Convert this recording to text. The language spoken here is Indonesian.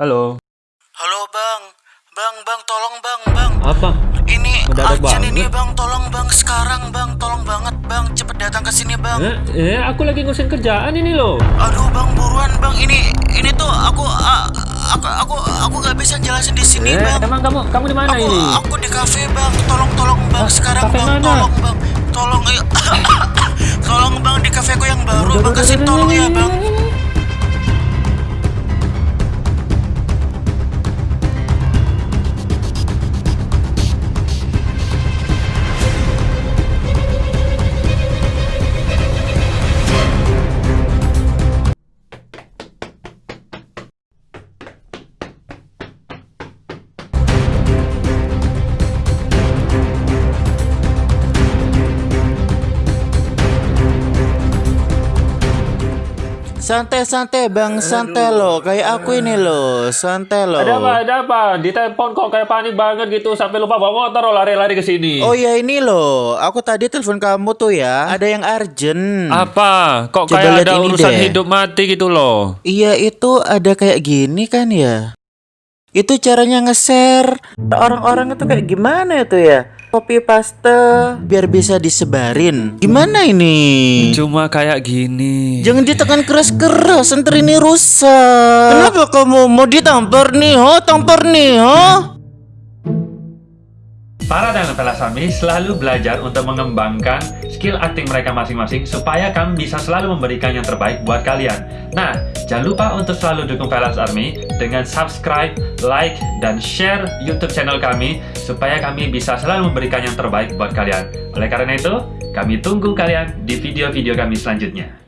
Halo. Halo bang, bang, bang, tolong bang, bang. Apa? Ini Mendadak urgent ini bang, tolong bang sekarang bang, tolong banget bang, cepet datang ke sini bang. Eh, eh, aku lagi ngurusin kerjaan ini loh. Aduh bang, buruan bang, ini ini tuh aku ah, aku aku aku gak bisa jelasin di sini Eh, bang. emang kamu kamu di mana Aku ini? aku di kafe bang, tolong tolong bang sekarang kafe bang, mana? tolong bang, tolong ayo. tolong bang di kafeku yang baru bang, kasih tolong ya bang. Santai-santai bang, santai loh, kayak aku ini loh, santai loh. Ada apa? Ada apa? Di telepon kok kayak panik banget gitu sampai lupa bawa motor lari-lari ke sini. Oh ya ini loh, aku tadi telepon kamu tuh ya, ada yang urgent. Apa? Kok Coba kayak ada urusan deh. hidup mati gitu loh. Iya itu ada kayak gini kan ya. Itu caranya nge-share. Orang-orang itu kayak gimana itu ya? Copy paste biar bisa disebarin. Gimana ini? Cuma kayak gini. Jangan ditekan keras-keras, ntar ini rusak. Kenapa kamu mau ditampar nih, ho? Tampar nih, ho? Para talent Pelasami selalu belajar untuk mengembangkan skill acting mereka masing-masing supaya kami bisa selalu memberikan yang terbaik buat kalian. Nah, jangan lupa untuk selalu dukung Velas Army dengan subscribe, like, dan share YouTube channel kami supaya kami bisa selalu memberikan yang terbaik buat kalian. Oleh karena itu, kami tunggu kalian di video-video kami selanjutnya.